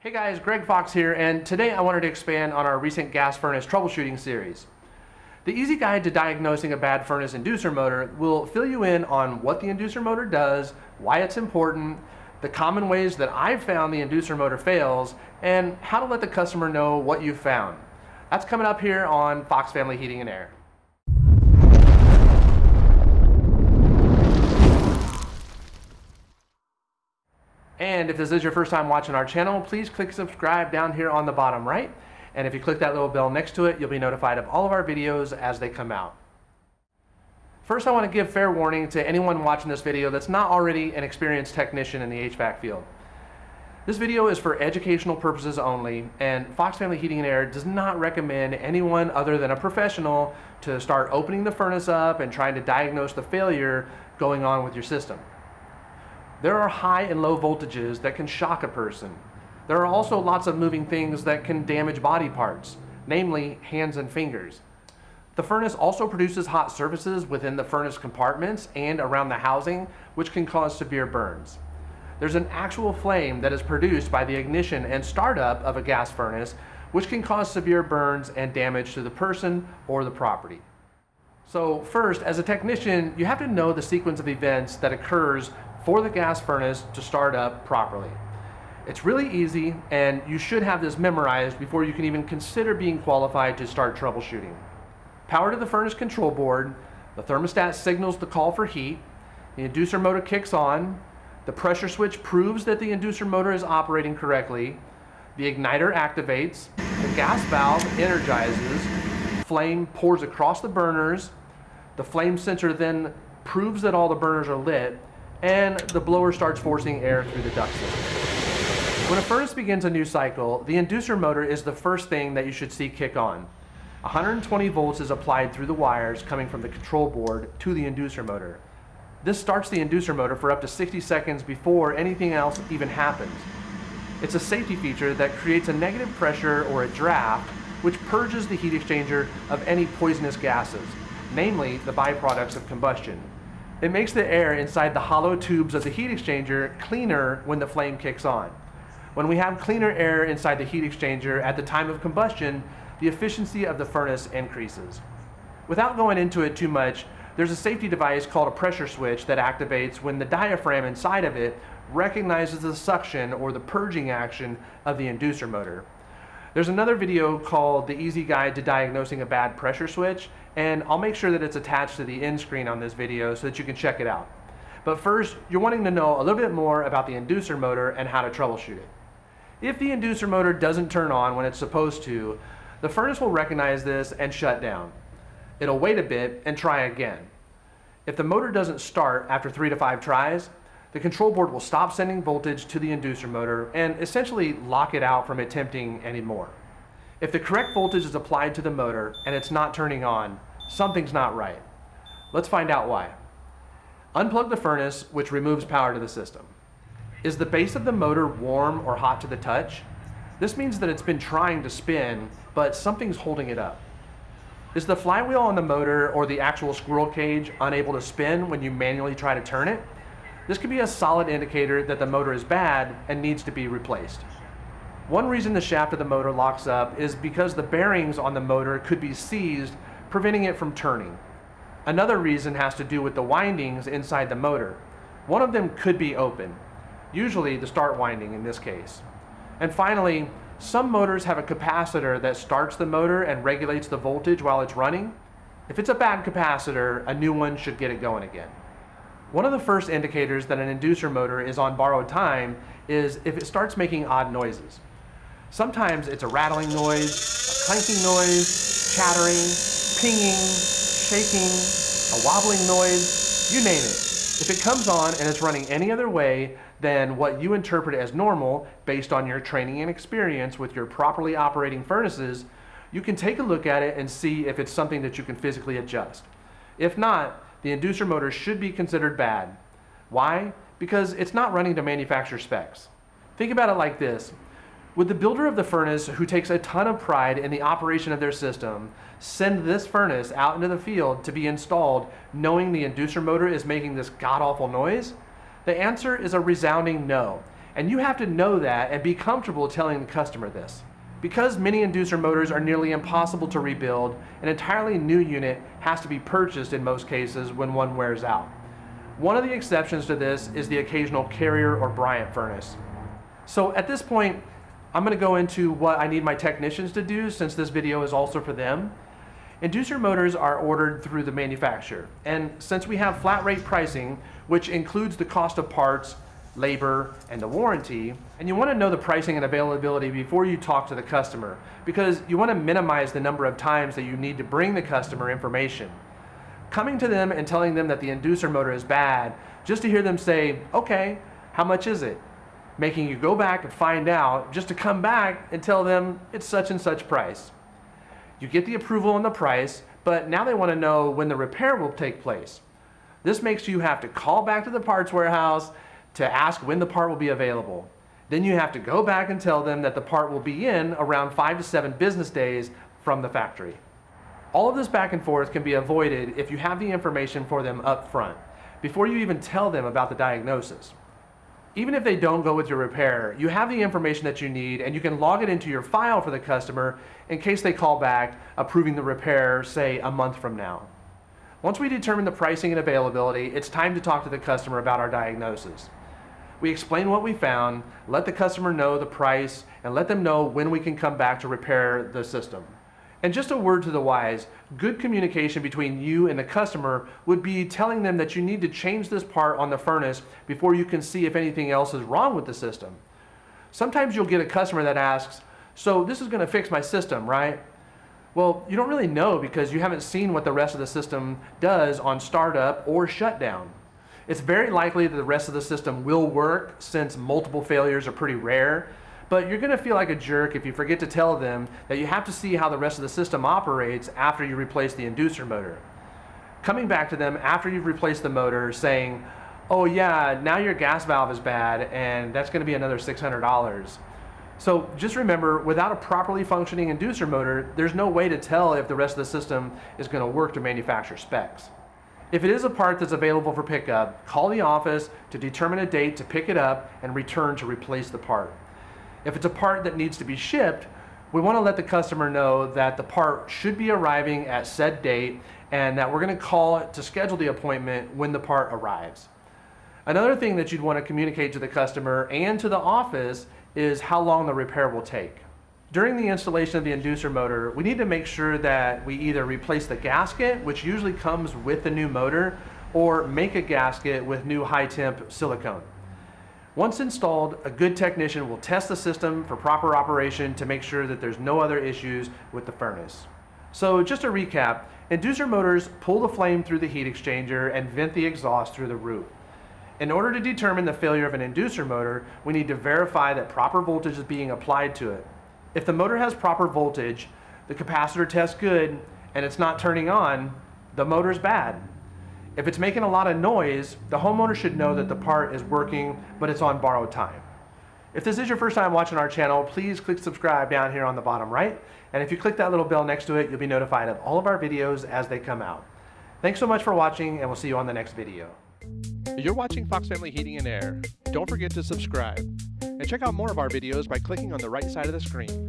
Hey guys, Greg Fox here, and today I wanted to expand on our recent gas furnace troubleshooting series. The easy guide to diagnosing a bad furnace inducer motor will fill you in on what the inducer motor does, why it's important, the common ways that I've found the inducer motor fails, and how to let the customer know what you've found. That's coming up here on Fox Family Heating and Air. And if this is your first time watching our channel, please click subscribe down here on the bottom right. And if you click that little bell next to it, you'll be notified of all of our videos as they come out. First, I want to give fair warning to anyone watching this video that's not already an experienced technician in the HVAC field. This video is for educational purposes only, and Fox Family Heating and Air does not recommend anyone other than a professional to start opening the furnace up and trying to diagnose the failure going on with your system. There are high and low voltages that can shock a person. There are also lots of moving things that can damage body parts, namely hands and fingers. The furnace also produces hot surfaces within the furnace compartments and around the housing, which can cause severe burns. There's an actual flame that is produced by the ignition and startup of a gas furnace, which can cause severe burns and damage to the person or the property. So first, as a technician, you have to know the sequence of events that occurs for the gas furnace to start up properly. It's really easy and you should have this memorized before you can even consider being qualified to start troubleshooting. Power to the furnace control board, the thermostat signals the call for heat, the inducer motor kicks on, the pressure switch proves that the inducer motor is operating correctly, the igniter activates, the gas valve energizes, flame pours across the burners, the flame sensor then proves that all the burners are lit, and the blower starts forcing air through the duct system. When a furnace begins a new cycle, the inducer motor is the first thing that you should see kick on. 120 volts is applied through the wires coming from the control board to the inducer motor. This starts the inducer motor for up to 60 seconds before anything else even happens. It's a safety feature that creates a negative pressure or a draft which purges the heat exchanger of any poisonous gases, namely the byproducts of combustion. It makes the air inside the hollow tubes of the heat exchanger cleaner when the flame kicks on. When we have cleaner air inside the heat exchanger at the time of combustion, the efficiency of the furnace increases. Without going into it too much, there's a safety device called a pressure switch that activates when the diaphragm inside of it recognizes the suction or the purging action of the inducer motor. There's another video called The Easy Guide to Diagnosing a Bad Pressure Switch, and I'll make sure that it's attached to the end screen on this video so that you can check it out. But first, you're wanting to know a little bit more about the inducer motor and how to troubleshoot it. If the inducer motor doesn't turn on when it's supposed to, the furnace will recognize this and shut down. It'll wait a bit and try again. If the motor doesn't start after three to five tries, the control board will stop sending voltage to the inducer motor and essentially lock it out from attempting anymore. If the correct voltage is applied to the motor and it's not turning on, something's not right. Let's find out why. Unplug the furnace, which removes power to the system. Is the base of the motor warm or hot to the touch? This means that it's been trying to spin, but something's holding it up. Is the flywheel on the motor or the actual squirrel cage unable to spin when you manually try to turn it? This could be a solid indicator that the motor is bad and needs to be replaced. One reason the shaft of the motor locks up is because the bearings on the motor could be seized, preventing it from turning. Another reason has to do with the windings inside the motor. One of them could be open, usually the start winding in this case. And finally, some motors have a capacitor that starts the motor and regulates the voltage while it's running. If it's a bad capacitor, a new one should get it going again. One of the first indicators that an inducer motor is on borrowed time is if it starts making odd noises. Sometimes it's a rattling noise, a clanking noise, chattering, pinging, shaking, a wobbling noise, you name it. If it comes on and it's running any other way than what you interpret as normal based on your training and experience with your properly operating furnaces, you can take a look at it and see if it's something that you can physically adjust. If not, the inducer motor should be considered bad. Why? Because it's not running to manufacturer specs. Think about it like this. Would the builder of the furnace, who takes a ton of pride in the operation of their system, send this furnace out into the field to be installed knowing the inducer motor is making this god-awful noise? The answer is a resounding no. And you have to know that and be comfortable telling the customer this. Because many inducer motors are nearly impossible to rebuild, an entirely new unit has to be purchased in most cases when one wears out. One of the exceptions to this is the occasional Carrier or Bryant furnace. So at this point, I'm gonna go into what I need my technicians to do since this video is also for them. Inducer motors are ordered through the manufacturer. And since we have flat rate pricing, which includes the cost of parts, labor, and the warranty, and you wanna know the pricing and availability before you talk to the customer, because you wanna minimize the number of times that you need to bring the customer information. Coming to them and telling them that the inducer motor is bad, just to hear them say, okay, how much is it? Making you go back and find out, just to come back and tell them it's such and such price. You get the approval on the price, but now they want to know when the repair will take place. This makes you have to call back to the parts warehouse to ask when the part will be available. Then you have to go back and tell them that the part will be in around five to seven business days from the factory. All of this back and forth can be avoided if you have the information for them up front, before you even tell them about the diagnosis. Even if they don't go with your repair, you have the information that you need and you can log it into your file for the customer in case they call back approving the repair, say a month from now. Once we determine the pricing and availability, it's time to talk to the customer about our diagnosis. We explain what we found, let the customer know the price, and let them know when we can come back to repair the system. And just a word to the wise, good communication between you and the customer would be telling them that you need to change this part on the furnace before you can see if anything else is wrong with the system. Sometimes you'll get a customer that asks, so this is gonna fix my system, right? Well, you don't really know because you haven't seen what the rest of the system does on startup or shutdown. It's very likely that the rest of the system will work since multiple failures are pretty rare, but you're gonna feel like a jerk if you forget to tell them that you have to see how the rest of the system operates after you replace the inducer motor. Coming back to them after you've replaced the motor saying, oh yeah, now your gas valve is bad and that's gonna be another $600. So just remember, without a properly functioning inducer motor, there's no way to tell if the rest of the system is gonna work to manufacture specs. If it is a part that's available for pickup, call the office to determine a date to pick it up and return to replace the part. If it's a part that needs to be shipped, we want to let the customer know that the part should be arriving at said date and that we're going to call it to schedule the appointment when the part arrives. Another thing that you'd want to communicate to the customer and to the office is how long the repair will take. During the installation of the inducer motor, we need to make sure that we either replace the gasket, which usually comes with the new motor, or make a gasket with new high temp silicone. Once installed, a good technician will test the system for proper operation to make sure that there's no other issues with the furnace. So just to recap, inducer motors pull the flame through the heat exchanger and vent the exhaust through the roof. In order to determine the failure of an inducer motor, we need to verify that proper voltage is being applied to it. If the motor has proper voltage, the capacitor tests good, and it's not turning on, the motor's bad. If it's making a lot of noise, the homeowner should know that the part is working, but it's on borrowed time. If this is your first time watching our channel, please click subscribe down here on the bottom right. And if you click that little bell next to it, you'll be notified of all of our videos as they come out. Thanks so much for watching, and we'll see you on the next video. You're watching Fox Family Heating and Air. Don't forget to subscribe. And check out more of our videos by clicking on the right side of the screen.